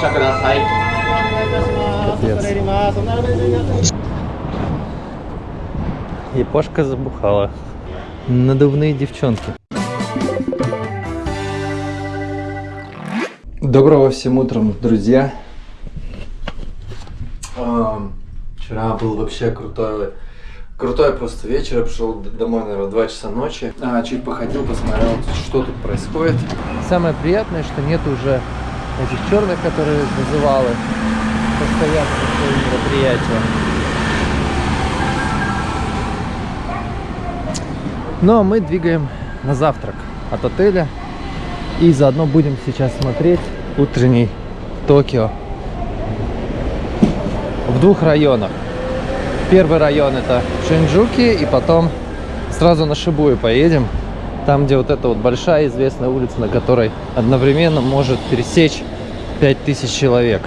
Капец. Япошка забухала. Надувные девчонки. Доброго всем утром, друзья. Ам, Вчера был вообще крутой, крутой просто вечер. Я пришел домой, наверное, в 2 часа ночи. А, чуть походил, посмотрел, что тут происходит. Самое приятное, что нет уже этих черных, которые вызывалы постоянно на свои мероприятия. Но мы двигаем на завтрак от отеля. И заодно будем сейчас смотреть утренний Токио в двух районах. Первый район это Шинджуки, и потом сразу на Шибую поедем. Там, где вот эта вот большая известная улица, на которой одновременно может пересечь 5000 человек.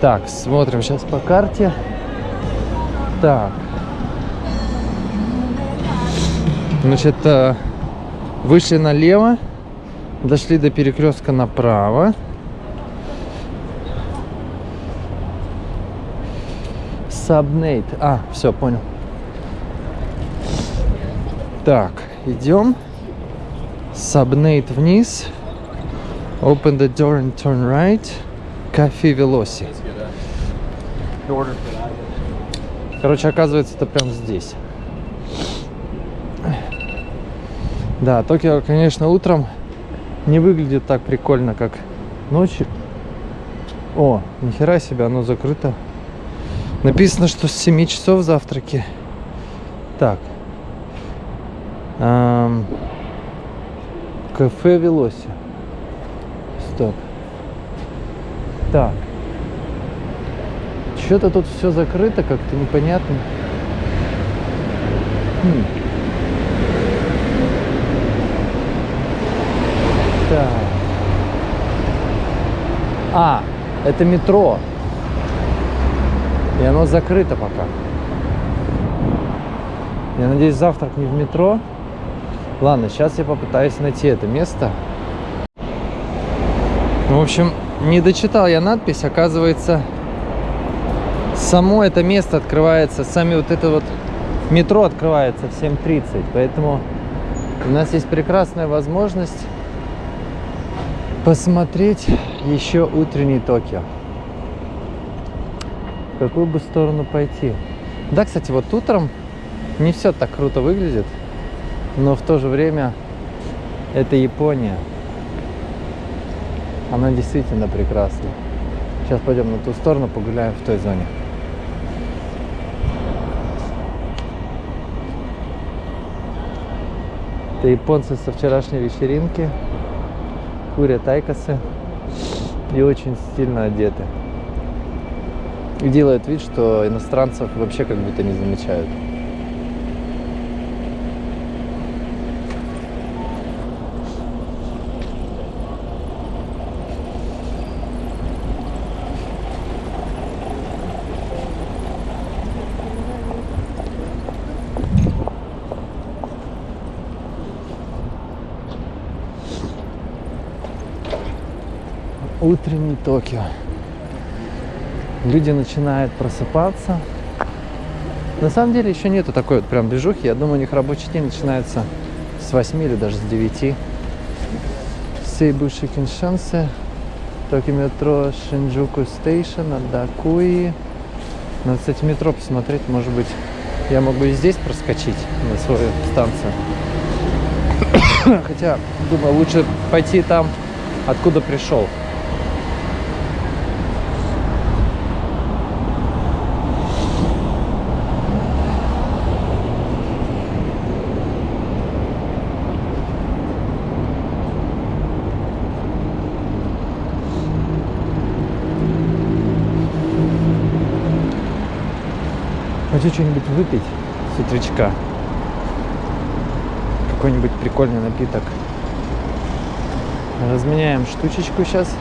Так, смотрим сейчас по карте. Так. Значит, э, вышли налево, дошли до перекрестка направо. Сабнейт. А, все, понял. Так, идем. Сабнейт вниз. Open the door and turn right. Кафе Велоси. Короче, оказывается, это прям здесь. Да, Токио, конечно, утром не выглядит так прикольно, как ночью. О, нихера себе, оно закрыто. Написано, что с 7 часов завтраки. Так. Кафе Велоси. Стоп. Так. Что-то тут все закрыто, как-то непонятно. Хм. Так. А, это метро. И оно закрыто пока. Я надеюсь, завтрак не в метро. Ладно, сейчас я попытаюсь найти это место. Ну, в общем, не дочитал я надпись. Оказывается, само это место открывается, сами вот это вот метро открывается в 7.30. Поэтому у нас есть прекрасная возможность посмотреть еще утренний Токио. В какую бы сторону пойти? Да, кстати, вот утром не все так круто выглядит, но в то же время это Япония. Она действительно прекрасна. Сейчас пойдем на ту сторону, погуляем в той зоне. Это японцы со вчерашней вечеринки курят айкосы и очень стильно одеты. И делают вид, что иностранцев вообще как будто не замечают. Утренний Токио. Люди начинают просыпаться. На самом деле еще нету такой вот прям движухи. Я думаю, у них рабочий день начинается с 8 или даже с 9. Сейбуши Киншансе, Tokyo Metro Shinjuku Station, Дакуи. Надо, кстати, метро посмотреть, может быть, я могу и здесь проскочить на свою станцию. Хотя, думаю, лучше пойти там, откуда пришел. Хочу что-нибудь выпить с утречка. Какой-нибудь прикольный напиток. Разменяем штучечку сейчас.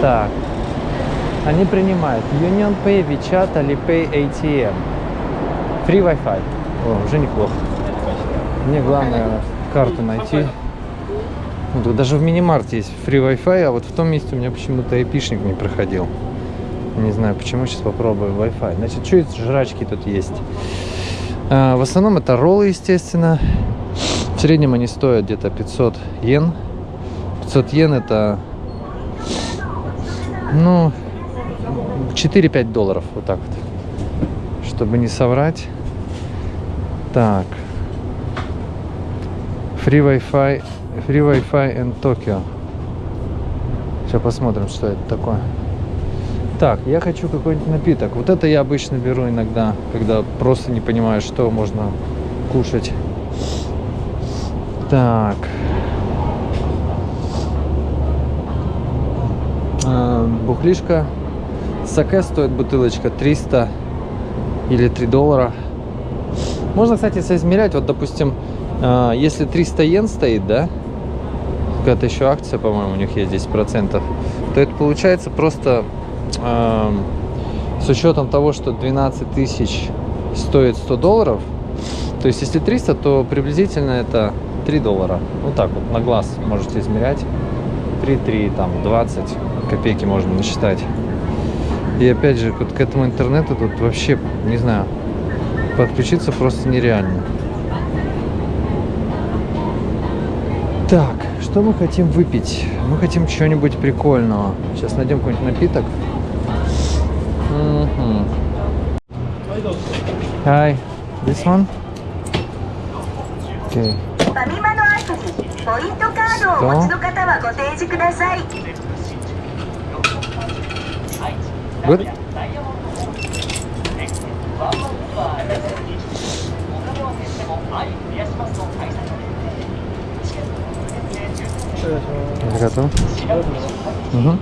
Так. Они принимают Union Pay, WeChat, Alipay, ATM. Free Wi-Fi. О, уже неплохо. Мне главное карту найти. Ну, даже в мини-марте есть free Wi-Fi, а вот в том месте у меня почему-то эпишник не проходил. Не знаю почему, сейчас попробую Wi-Fi. Значит, что из жрачки тут есть? А, в основном это роллы, естественно. В среднем они стоят где-то 500 йен. 500 йен это, ну, 4-5 долларов, вот так вот. Чтобы не соврать. Так. Free Wi-Fi, Free Wi-Fi in Tokyo. Сейчас посмотрим, что это такое. Так, я хочу какой-нибудь напиток. Вот это я обычно беру иногда, когда просто не понимаю, что можно кушать. Так. А, бухлишка. Саке стоит бутылочка 300 или 3 доллара. Можно, кстати, соизмерять. Вот, допустим, а, если 300 йен стоит, да, какая-то еще акция, по-моему, у них есть 10%, то это получается просто э, с учетом того, что 12 тысяч стоит 100 долларов, то есть если 300, то приблизительно это 3 доллара. Вот так вот на глаз можете измерять. 3, 3, там 20 копейки можно насчитать. И опять же, вот к этому интернету тут вообще, не знаю, подключиться просто нереально. Так, что мы хотим выпить? Мы хотим чего-нибудь прикольного. Сейчас найдем какой-нибудь напиток. Мгм. Hi, this one? Okay. ファミマのアプリポイントカードをお持ちの方はご提示ください Good? Arigato. Мгм.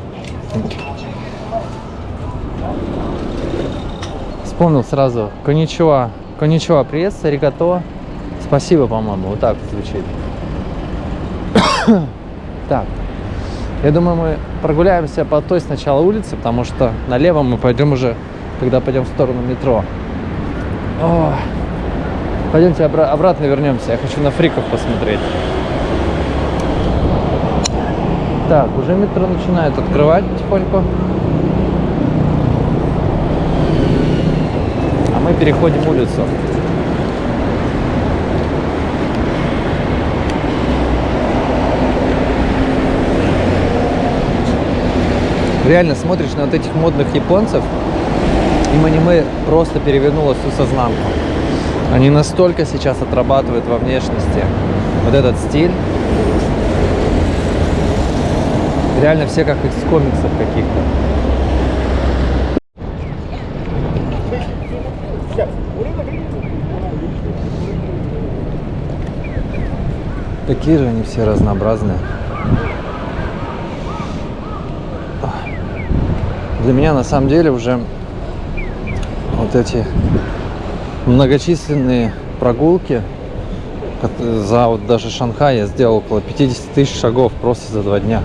Вспомнил сразу. Коничуа. Коничуа, приветствую, аригато. Спасибо, по-моему. Вот так звучит. так. Я думаю, мы прогуляемся по той сначала улице, потому что налево мы пойдем уже, когда пойдем в сторону метро. О, пойдемте обра- обратно вернемся. Я хочу на фриков посмотреть. Так, уже метро начинает открывать потихоньку. А мы переходим улицу. Реально смотришь на вот этих модных японцев, им аниме просто перевернуло всю сознанку. Они настолько сейчас отрабатывают во внешности вот этот стиль. Реально все как из комиксов каких-то. Такие же они все разнообразные. Для меня на самом деле уже вот эти многочисленные прогулки за вот даже Шанхай я сделал около 50 тысяч шагов просто за два дня.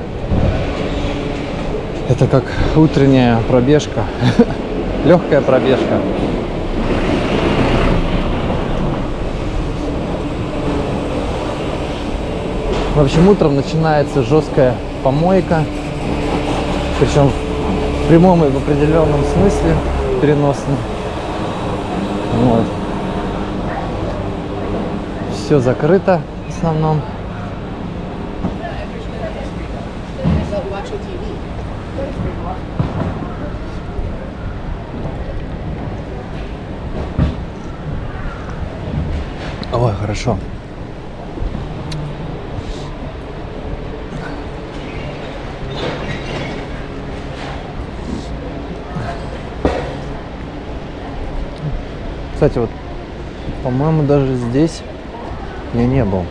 Это как утренняя пробежка, легкая пробежка. В общем, утром начинается жесткая помойка, причем в прямом и в определенном смысле переносном. Вот. Все закрыто в основном. Хорошо. Кстати, вот, по-моему, даже здесь я не был.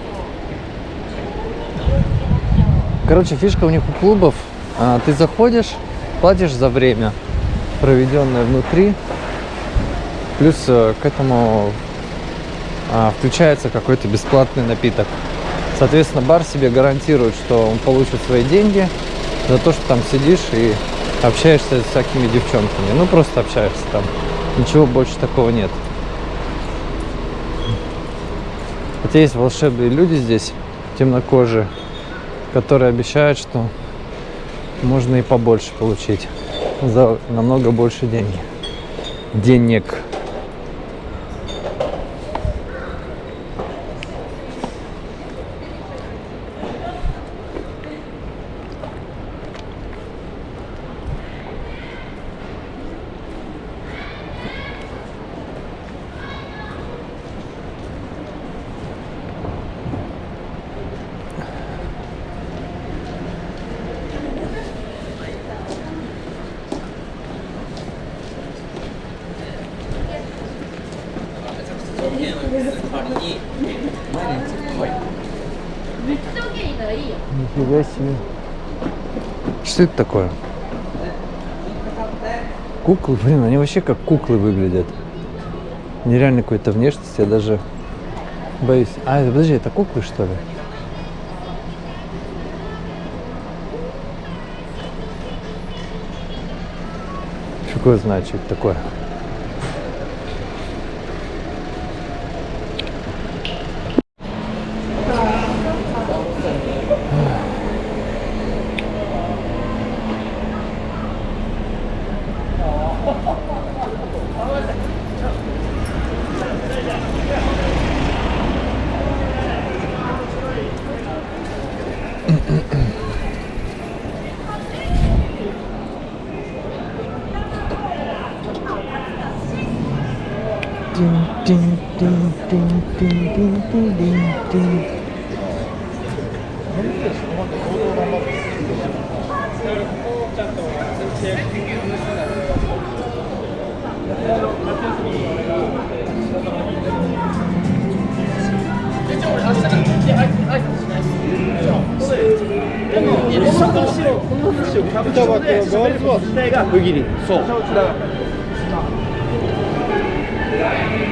Короче, фишка у них у клубов. а, ты заходишь, платишь за время, проведенное внутри. Плюс э, к этому а, включается какой-то бесплатный напиток. Соответственно, бар себе гарантирует, что он получит свои деньги за то, что там сидишь и общаешься с всякими девчонками. Ну, просто общаешься там. Ничего больше такого нет. Хотя есть волшебные люди здесь, темнокожие, которые обещают, что можно и побольше получить за намного больше денег. Денег. Нифига себе. Что это такое? Куклы, блин, они вообще как куклы выглядят. Нереально какой-то внешности, я даже боюсь. А, подожди, это куклы что ли? Фиг его знает, что это такое. Ах,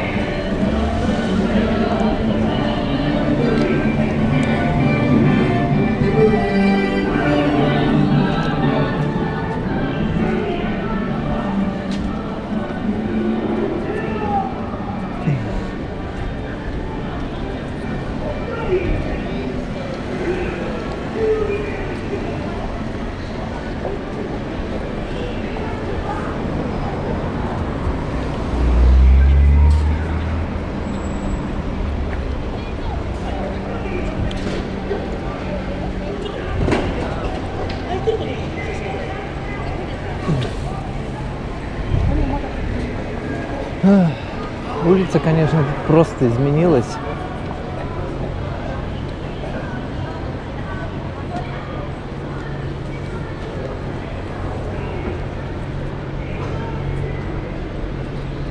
конечно, просто изменилась.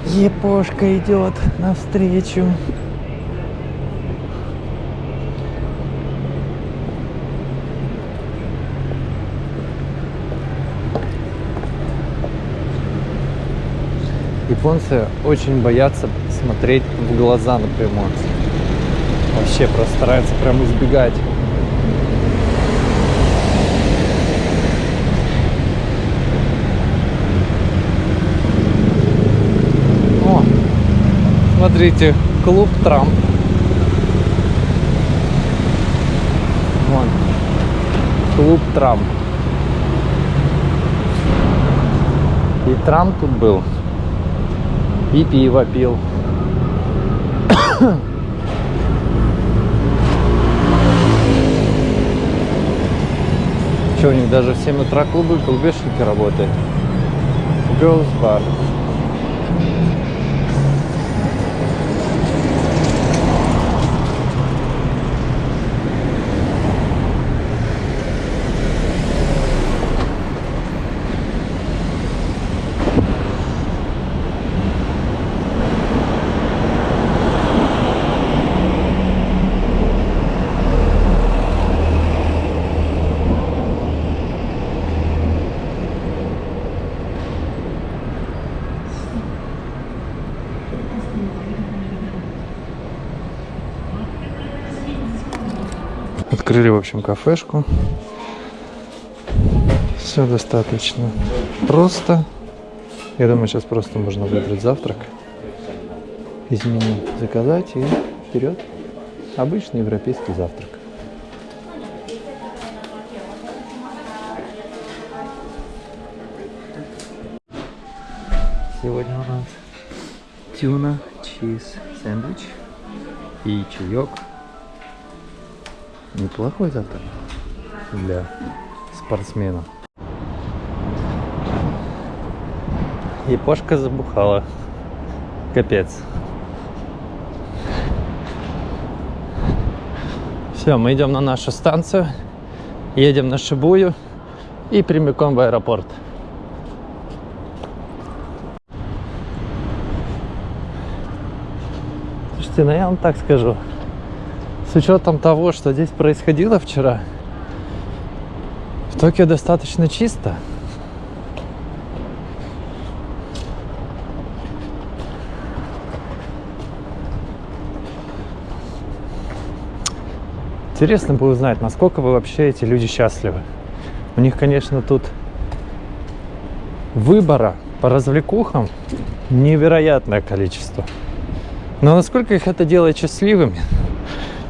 Епошка идет навстречу. Японцы очень боятся смотреть в глаза напрямую. Вообще просто стараются прям избегать. О, смотрите, клуб Трамп. Вон, клуб Трамп. И Трамп тут был. И пиво пил. Что, у них даже в 7 утра клубы, клубешники работают. Girls Bar. Открыли, в общем, кафешку. Все достаточно просто. Я думаю, сейчас просто можно выбрать завтрак из меню, заказать и вперед. Обычный европейский завтрак. Сегодня у нас тюна, чиз, сэндвич и чаек Неплохой завтрак для спортсмена. Япошка забухала. Капец. Все, мы идем на нашу станцию, едем на Шибую и прямиком в аэропорт. Слушайте, ну я вам так скажу. С учетом того, что здесь происходило вчера, в Токио достаточно чисто. Интересно бы узнать, насколько вы вообще эти люди счастливы. У них, конечно, тут выбора по развлекухам невероятное количество. Но насколько их это делает счастливыми?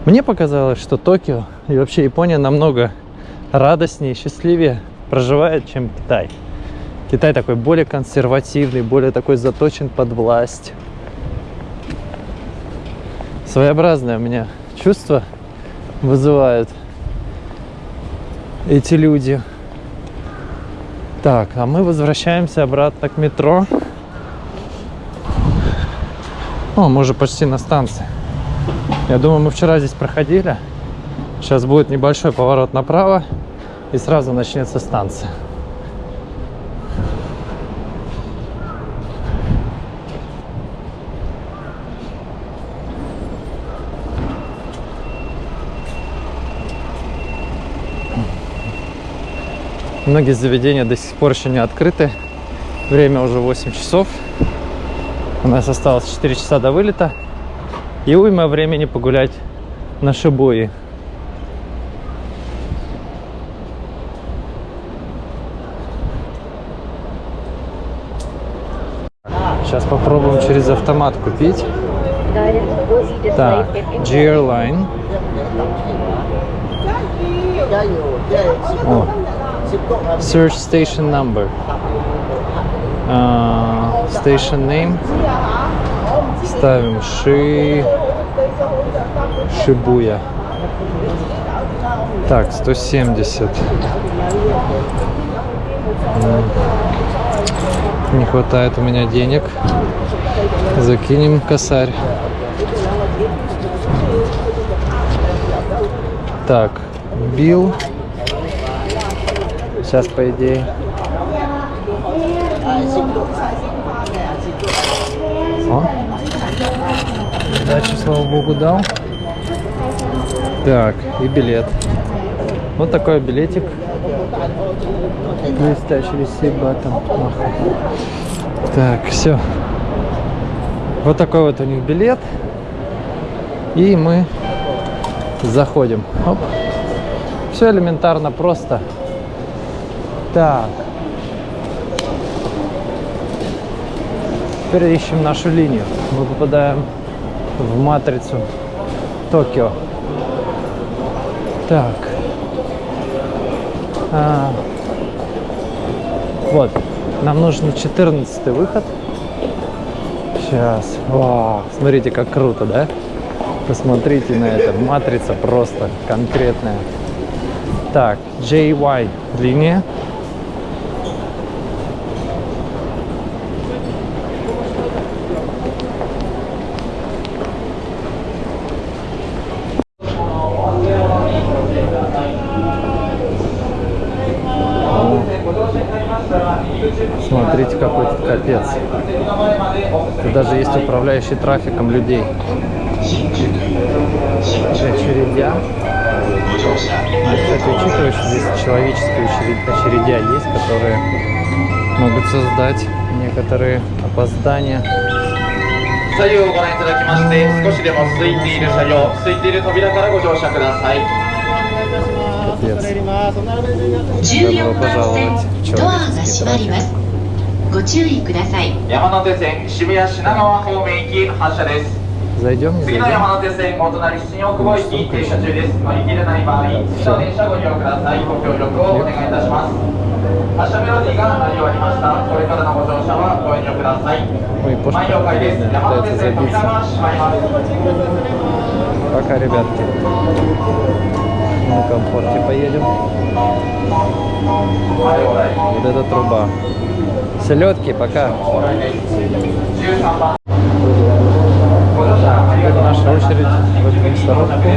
Мне показалось, что Токио и вообще Япония намного радостнее и счастливее проживает, чем Китай. Китай такой более консервативный, более такой заточен под власть. Своеобразное у меня чувство вызывают эти люди. Так, а мы возвращаемся обратно к метро. О, мы уже почти на станции. Я думаю, мы вчера здесь проходили. Сейчас будет небольшой поворот направо и сразу начнется станция. Многие заведения до сих пор еще не открыты. Время уже 8 часов. У нас осталось 4 часа до вылета. И уйма времени погулять на Шибуи. Сейчас попробуем через автомат купить. Так, G-Airline. О, Search station number. А, station name. Ставим Ши... Шибуя. Так, 170. М. Не хватает у меня денег. Закинем косарь. Так, бил. Сейчас, по идее. Дачу, слава богу, дал. Так, и билет. Вот такой билетик. Блестящий button. Ах. Так, все. Вот такой вот у них билет. И мы заходим. Оп. Все элементарно просто. Так. Теперь ищем нашу линию. Мы попадаем в матрицу Токио. Так. А, вот. Нам нужен 14 выход. Сейчас. Вау, смотрите, как круто, да? Посмотрите на это. Матрица просто конкретная. Так, JY линия. Смотрите, какой тут капец. Тут даже есть управляющий трафиком людей. Очередя. А, Кстати, учитывая, что здесь человеческие очеред- очередя есть, которые могут создать некоторые опоздания. 左右をご覧いただきまして少しでも空いている車両空いている扉からご乗車ください Капец. 14番 пожаловать 線ドアが閉まります ご注意ください山手線渋谷品川方面行き発車です Зайдем, не 次の зайдем? 山手線お隣新大久保駅停車中です乗り切れない場合次の電車ご利用くださいご協力をお願いいたします発車メロディーが鳴り終わりましたこれからのご乗車はご遠慮ください Ой, пошли. 前了解です山手 Пытается 線扉 забиться. が閉まります Пока, ребятки. На комфорте поедем. 前往来 Вот эта труба. Селедки, пока. Это наша очередь в эту мясорубку.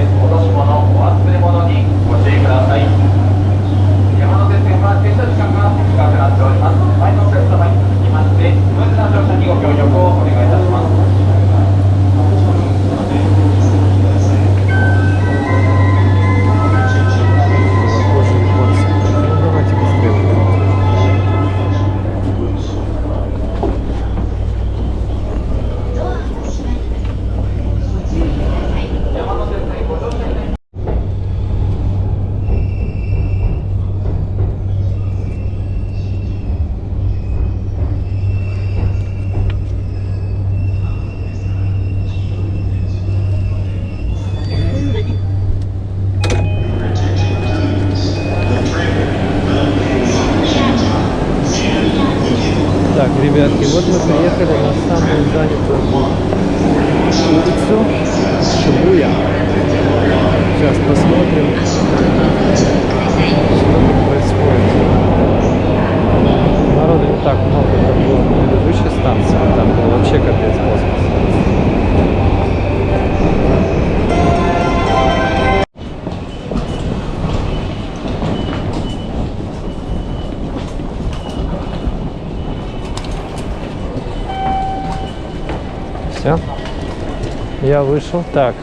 Я вышел. Так.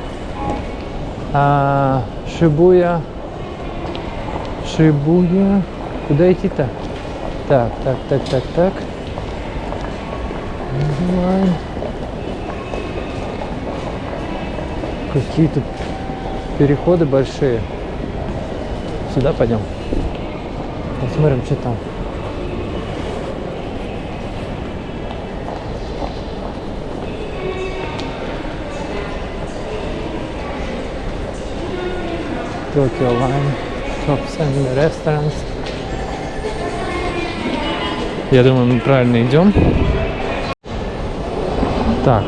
А, Шибуя. Шибуя. Куда идти-то? Так, так, так, так, так. Какие тут переходы большие. Сюда пойдем. Посмотрим, что там. Tokyo Line Shops and Restaurants. Я думаю, мы правильно идем. Так,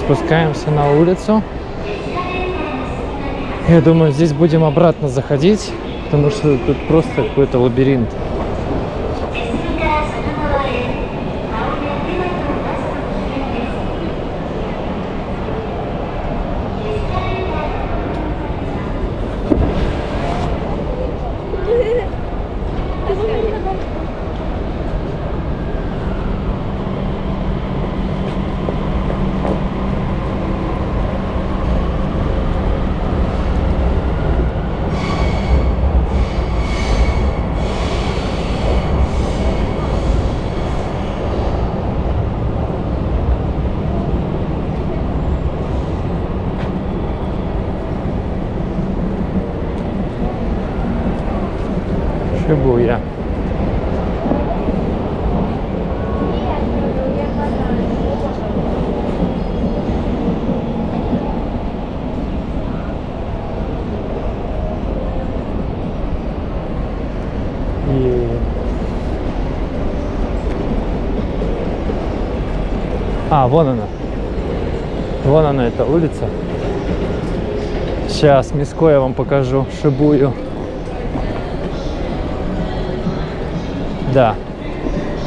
спускаемся на улицу. Я думаю, здесь будем обратно заходить, потому что тут просто какой-то лабиринт. И... А, вон она. Вон она, эта улица. Сейчас Миско я вам покажу, Шибую.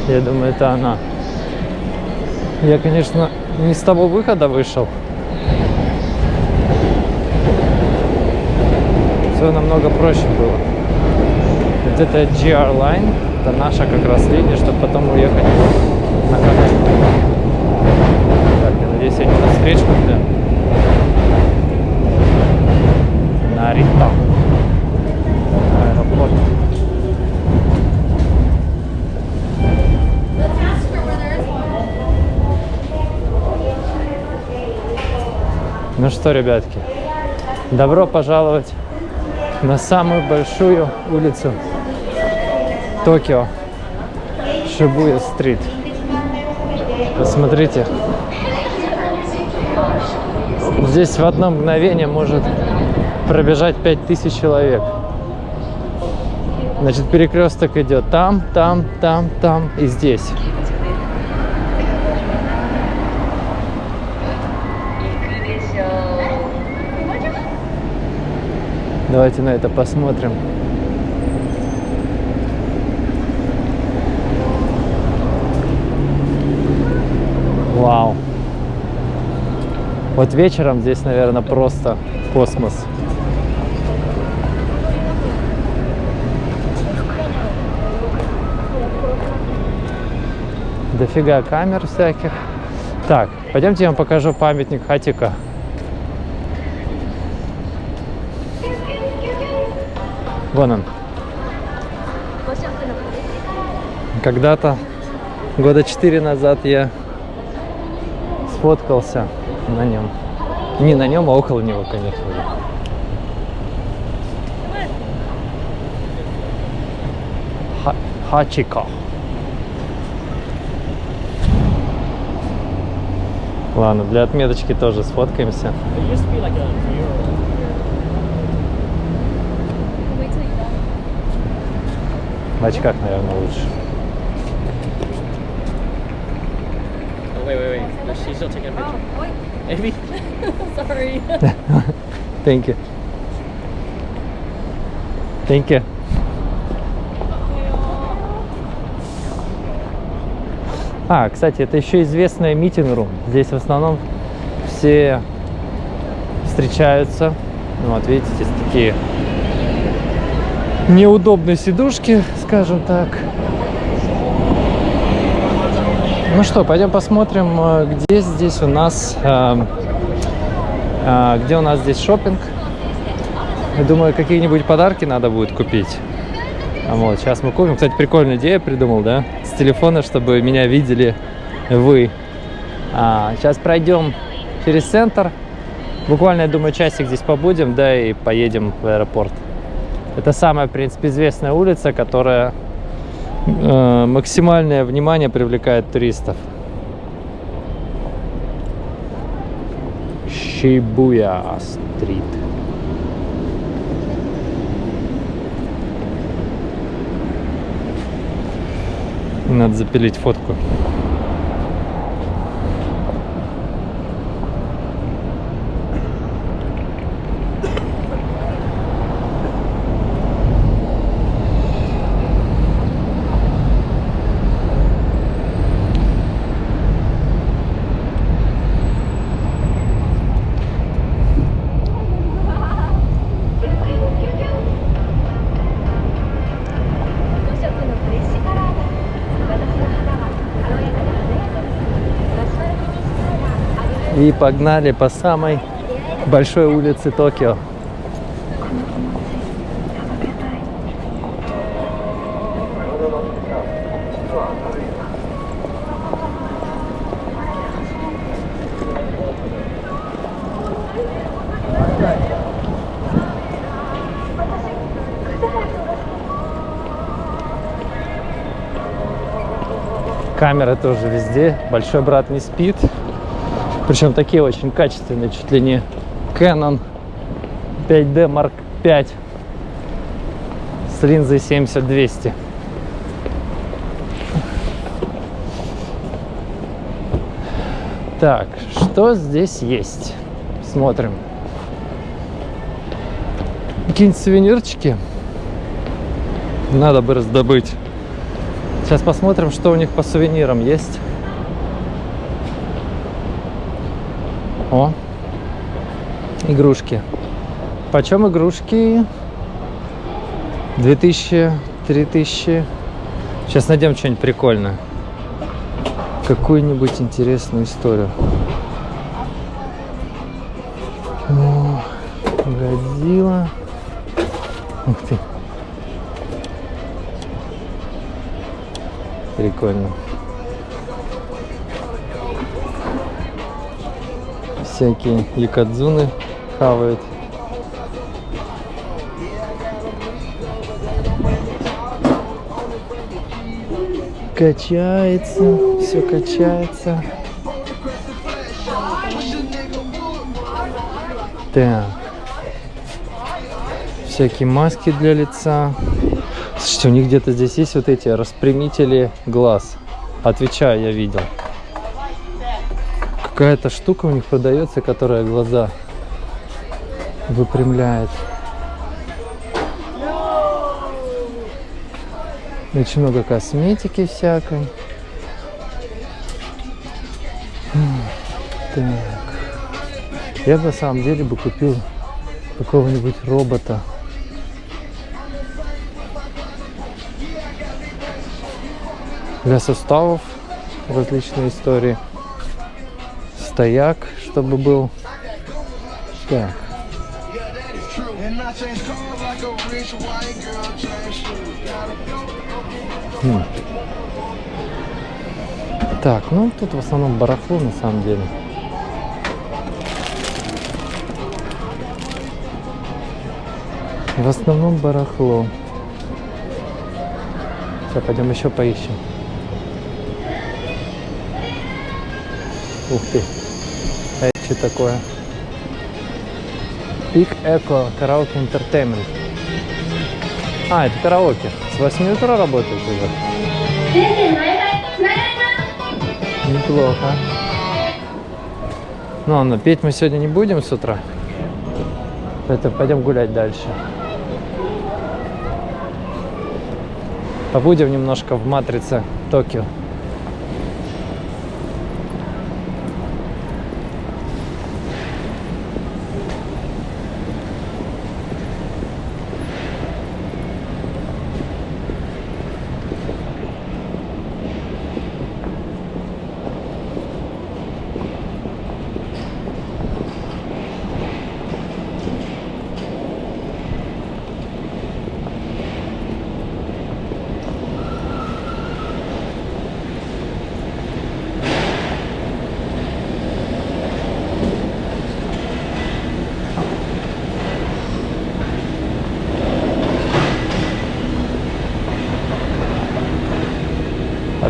Я думаю, это она. Я, конечно, не с того выхода вышел. Все намного проще было. Вот это GR Line, это наша как раз линия, чтобы потом уехать на Канаду. Так, я надеюсь, я не на встречку, да? На Рита. Аэропорт. Ну что, ребятки, добро пожаловать на самую большую улицу Токио, Шибуя стрит. Посмотрите. Здесь в одно мгновение может пробежать 5000 человек. Значит, перекресток идет там, там, там, там и здесь. Давайте на это посмотрим. Вау. Вот вечером здесь, наверное, просто космос. Дофига камер всяких. Так, пойдемте я вам покажу памятник Хатика. Вон он. Когда-то, года четыре назад я сфоткался на нем. Не на нем, а около него, конечно же. Ха- Хачико. Ладно, для отметочки тоже сфоткаемся. В очках, наверное, лучше. Oh, wait, wait, wait. No, she's still taking a picture. Amy? Sorry. Thank you. Thank you. А, кстати, это еще известная митинг-рум. Здесь в основном все встречаются. Ну, Вот видите, здесь такие неудобные сидушки, скажем так. Ну что, пойдем посмотрим, э, где здесь у нас, эм, э, где у нас здесь шопинг. Я думаю, какие-нибудь подарки надо будет купить. А Вот, сейчас мы купим. Кстати, прикольную идею придумал, да? С телефона, чтобы меня видели вы. А, сейчас пройдем через центр. Буквально, я думаю, часик здесь побудем, да, и поедем в аэропорт. Это самая, в принципе, известная улица, которая э, максимальное внимание привлекает туристов. Шибуя стрит. Надо запилить фотку. И погнали по самой большой улице Токио. Камеры тоже везде. Большой брат не спит. Причем такие очень качественные, чуть ли не Canon 5D Mark V с линзой 70-200. Так, что здесь есть? Смотрим. Какие-нибудь сувенирчики надо бы раздобыть. Сейчас посмотрим, что у них по сувенирам есть. Игрушки. Почем игрушки? 2000, 3000. Сейчас найдем что-нибудь прикольное. Какую-нибудь интересную историю. О, Годзилла. Ух ты. Прикольно. всякие якадзуны хавают. Качается, все качается. Так. Всякие маски для лица. Слушайте, у них где-то здесь есть вот эти распрямители глаз. Отвечаю, я видел. Какая-то штука у них продается, которая глаза выпрямляет. Очень много косметики всякой. Так. Я на самом деле бы купил какого-нибудь робота. Для суставов различные истории. Стояк, чтобы был. Так. Хм. Так, ну тут в основном барахло на самом деле. В основном барахло. Сейчас пойдем еще поищем. Ух ты. А это что такое? Big Echo Karaoke Entertainment. А, это караоке. С 8 утра работает уже. Неплохо. Ну ладно, петь мы сегодня не будем с утра. Поэтому пойдем гулять дальше. Побудем немножко в матрице Токио.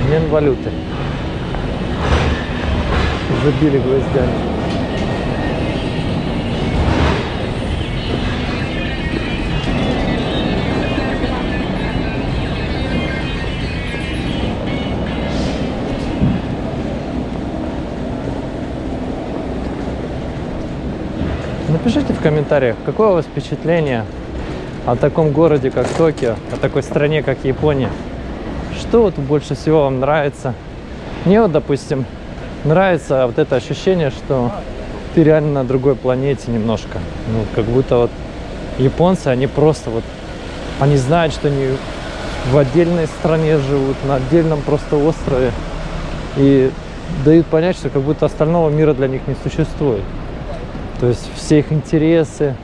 Обмен валюты. Забили гвоздями. Напишите в комментариях, какое у вас впечатление о таком городе, как Токио, о такой стране, как Япония. Что вот больше всего вам нравится? Мне вот, допустим, нравится вот это ощущение, что ты реально на другой планете немножко. Ну, как будто вот японцы, они просто вот, они знают, что они в отдельной стране живут, на отдельном просто острове. И дают понять, что как будто остального мира для них не существует. То есть все их интересы,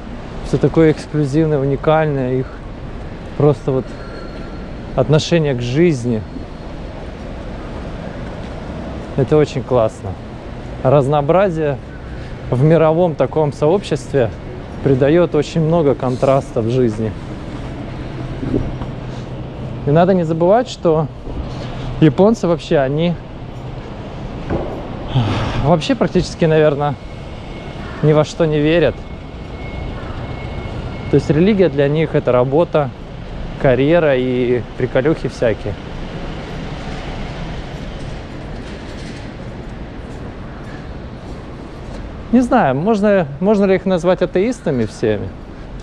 все такое эксклюзивное, уникальное, их просто вот отношение к жизни. Это очень классно. Разнообразие в мировом таком сообществе придает очень много контрастов в жизни. И надо не забывать, что японцы вообще, они вообще практически, наверное, ни во что не верят. То есть религия для них это работа, карьера и приколюхи всякие. Не знаю, можно, можно ли их назвать атеистами всеми?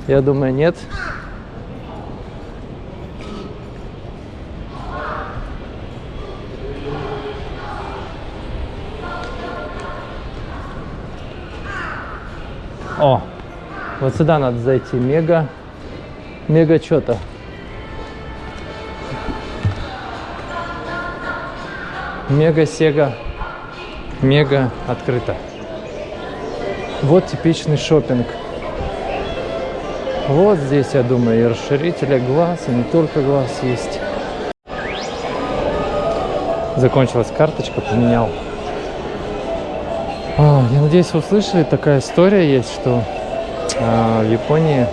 Я думаю, нет. О, вот сюда надо зайти. Мега, мега что-то. Мега Сега. Мега открыто. Вот типичный шопинг. Вот здесь, я думаю, и расширители глаз, и не только глаз есть. Закончилась карточка, поменял. А, я надеюсь, вы услышали, такая история есть, что а, в Японии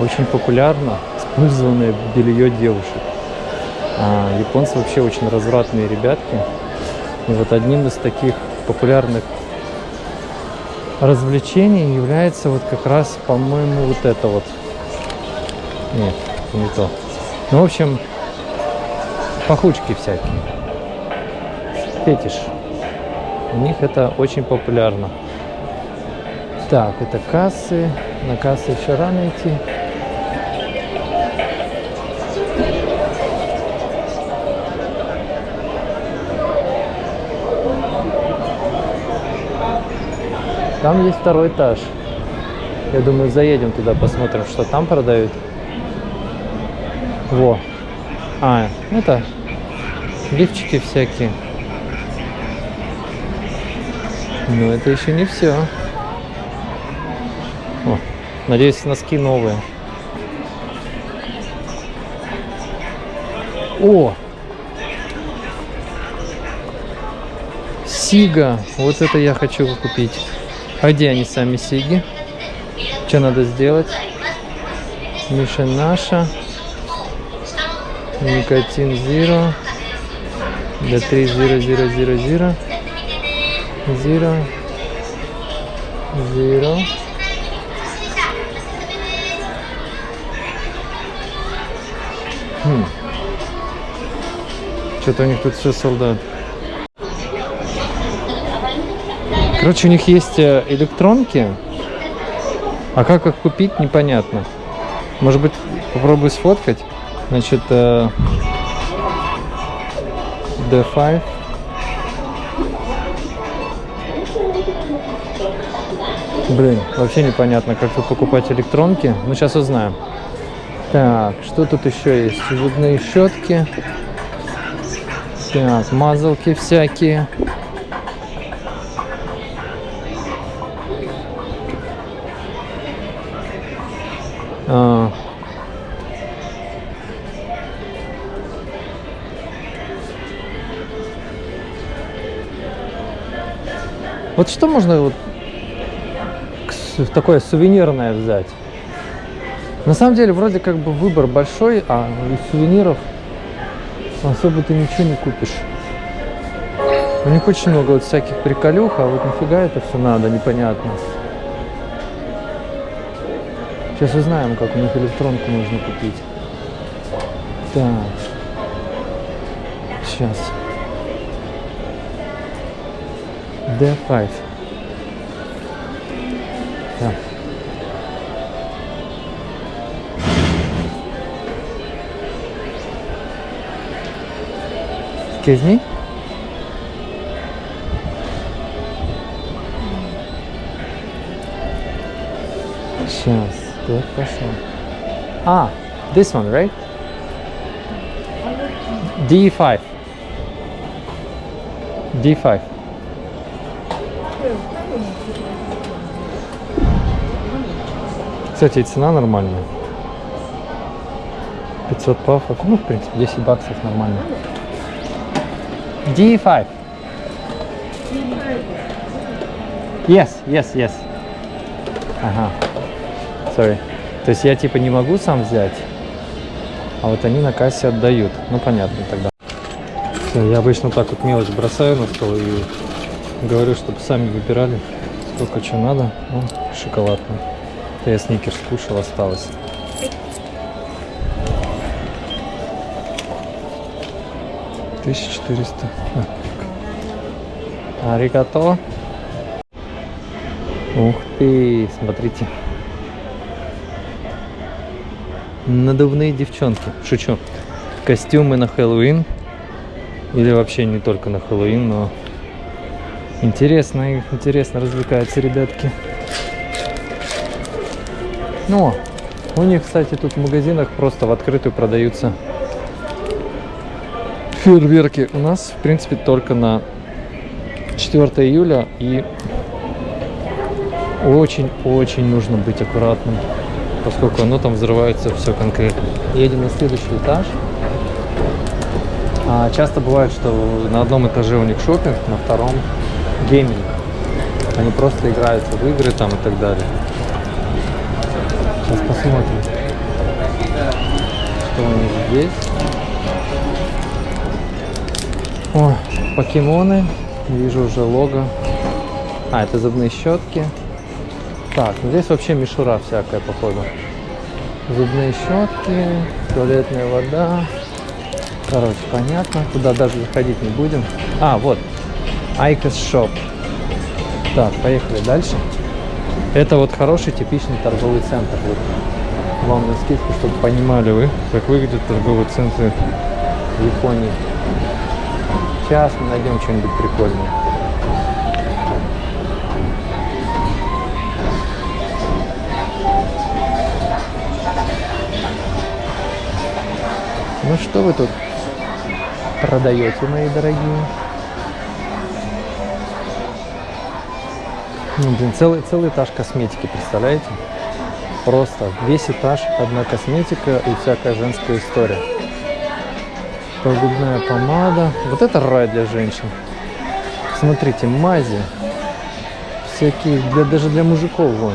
очень популярно использованное белье девушек. А, японцы вообще очень развратные ребятки. И вот одним из таких популярных развлечений является вот как раз, по-моему, вот это вот. Нет, не то. Ну, в общем, пахучки всякие. Фетиш. У них это очень популярно. Так, это кассы. На кассы еще рано идти. Там есть второй этаж. Я думаю, заедем туда, посмотрим, что там продают. Во. А, это лифчики всякие. Но это еще не все. О, надеюсь, носки новые. О! Сига. Вот это я хочу купить. А где они сами сиги? Что надо сделать? Миша наша. Никотин Zero. До 3 0 0 0 0. Zero. Zero. Хм. Что-то у них тут все солдат. Короче, у них есть э, электронки, а как их купить, непонятно. Может быть, попробую сфоткать. Значит, э, D5. Блин, вообще непонятно, как тут покупать электронки. Ну, сейчас узнаем. Так, что тут еще есть? Зубные щетки. Так, мазалки всякие. А. Вот что можно вот такое сувенирное взять? На самом деле, вроде как бы выбор большой, а из сувениров особо ты ничего не купишь. У них очень много вот всяких приколюх, а вот нафига это все надо, непонятно. Сейчас узнаем, как у них электронку можно купить. Так. Сейчас. D5. Так. Excuse me? Сейчас, так пошел. А, this one, right? D5. D5. Кстати, и цена нормальная. 500 пафов. Ну, в принципе, 10 баксов нормально. D5. Yes, yes, yes. Ага. Sorry. То есть я типа не могу сам взять, а вот они на кассе отдают. Ну понятно тогда. Всё, я обычно так вот мелочь бросаю на стол и говорю, чтобы сами выбирали, сколько что надо. Ну, шоколадный. Это я сникерс кушал, осталось. Тысяча четыреста. Аригато. Ух ты, смотрите. Надувные девчонки. Шучу. Костюмы на Хэллоуин. Или вообще не только на Хэллоуин, но интересно, интересно развлекаются ребятки. Ну, у них, кстати, тут в магазинах просто в открытую продаются фейерверки. У нас, в принципе, только на 4 июля и очень-очень нужно быть аккуратным, поскольку оно там взрывается все конкретно. Едем на следующий этаж. А часто бывает, что на одном этаже у них шопинг, на втором гейминг. Они просто играются в игры там и так далее. Сейчас посмотрим, что у них здесь. О, покемоны. Вижу уже лого. А, это зубные щетки. Так, ну здесь вообще мишура всякая, походу. Зубные щетки, туалетная вода. Короче, понятно. Туда даже заходить не будем. А, вот. IQOS Shop. Так, поехали дальше. Это вот хороший типичный торговый центр. Вот. Вам навскидку, чтобы понимали вы, как выглядят торговые центры в Японии. Сейчас мы найдем что-нибудь прикольное. Ну что вы тут продаете, мои дорогие? Ну, блин, целый, целый этаж косметики, представляете? Просто весь этаж одна косметика и всякая женская история. Губная помада. Вот это рай для женщин. Смотрите, мази. Всякие, для, даже для мужиков. Вон.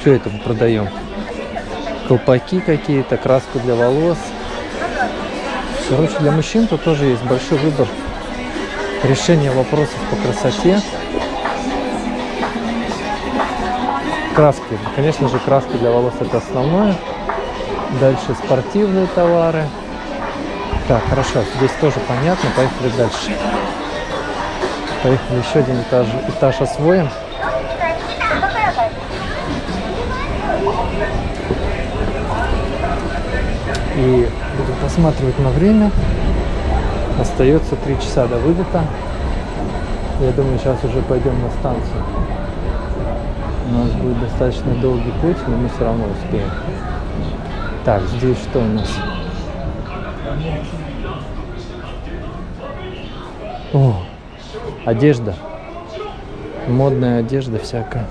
Что это мы продаем? Колпаки какие-то, краску для волос. Короче, для мужчин тут тоже есть большой выбор решения вопросов по красоте. Краски. Конечно же, краски для волос это основное. Дальше спортивные товары. Так, хорошо, здесь тоже понятно. Поехали дальше. Поехали еще один этаж, этаж освоим. И Посматривать на время. Остается 3 часа до вылета. Я думаю, сейчас уже пойдем на станцию. У нас будет достаточно долгий путь, но мы все равно успеем. Так, здесь что у нас? О, одежда. Модная одежда всякая.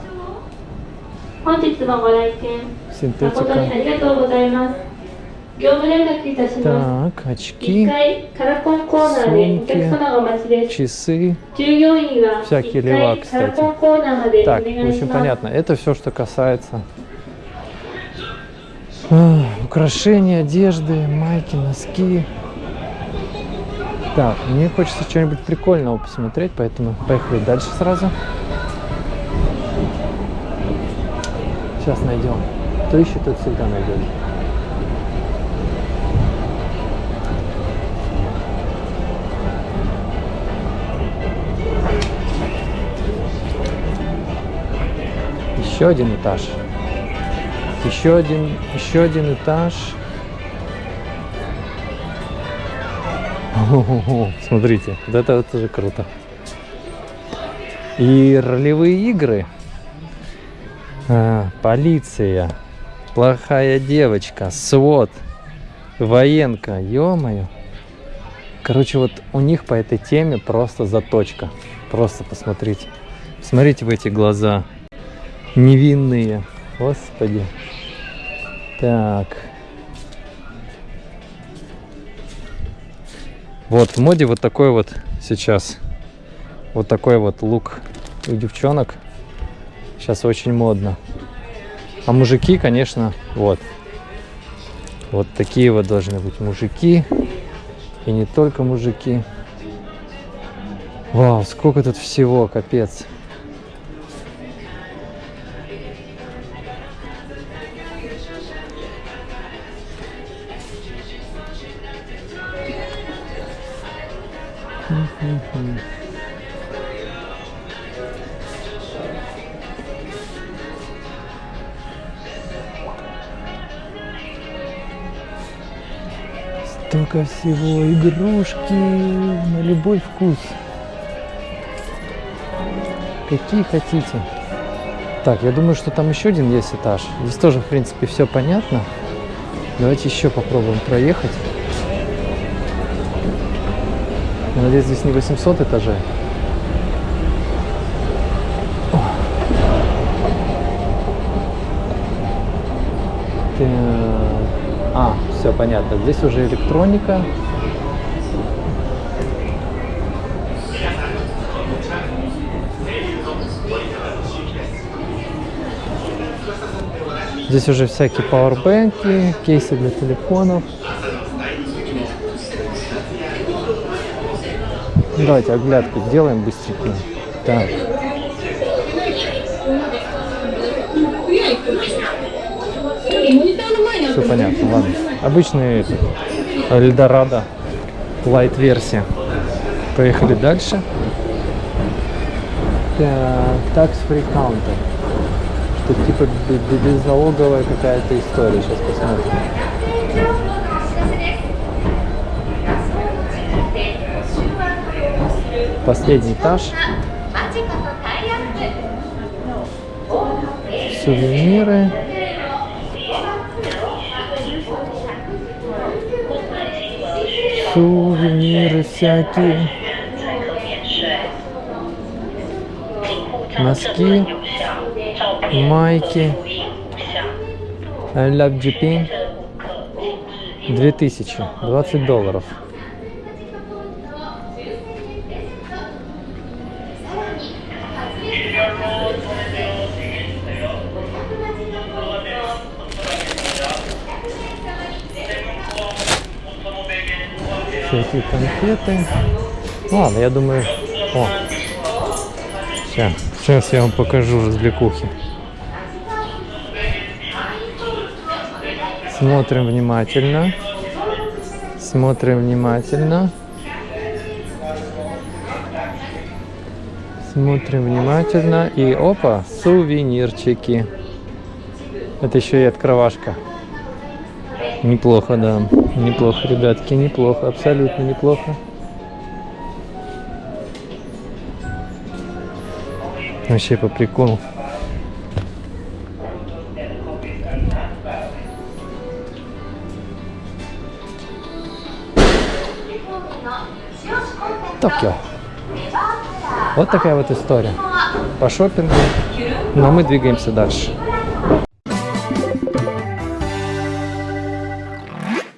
Синтетика. Так, очки, сумки, часы, всякие лева, кстати. Так, в общем, понятно. Это все, что касается а, украшений, одежды, майки, носки. Так, мне хочется что-нибудь прикольного посмотреть, поэтому поехали дальше сразу. Сейчас найдем. Кто ищет, тот всегда найдет. Еще один этаж. Еще один, еще один этаж. Смотрите, вот это вот тоже круто. И ролевые игры. А, полиция. Плохая девочка. Свод. Военка. Ё-моё. Короче, вот у них по этой теме просто заточка. Просто посмотрите. Смотрите в эти глаза. Невинные. Господи. Так. Вот в моде вот такой вот сейчас. Вот такой вот лук у девчонок. Сейчас очень модно. А мужики, конечно, вот. Вот такие вот должны быть мужики. И не только мужики. Вау, сколько тут всего, капец. Столько всего, игрушки на любой вкус. Какие хотите. Так, я думаю, что там еще один есть этаж. Здесь тоже, в принципе, все понятно. Давайте еще попробуем проехать. Надеюсь, здесь не 800 этажей. О. Так. А, все понятно. Здесь уже электроника. Здесь уже всякие пауэрбэнки, кейсы для телефонов. Давайте оглядку сделаем быстренько. Так. Все понятно, ладно. Обычный Эльдорадо, лайт версия. Поехали дальше. Такс фри каунтер. Что типа бе- бе- безналоговая какая-то история. Сейчас посмотрим. Последний этаж. Сувениры. Сувениры всякие. Носки. Майки. Ляп Джипин. 2000. 20 долларов. Всякие конфеты. Ладно, я думаю... О, сейчас, сейчас я вам покажу развлекухи. Смотрим внимательно. Смотрим внимательно. Смотрим внимательно. И опа, сувенирчики. Это еще и открывашка. Неплохо, да. Неплохо, ребятки, неплохо. Абсолютно неплохо. Вообще по приколу. Токио. Вот такая вот история. По шопингу. Но мы двигаемся дальше.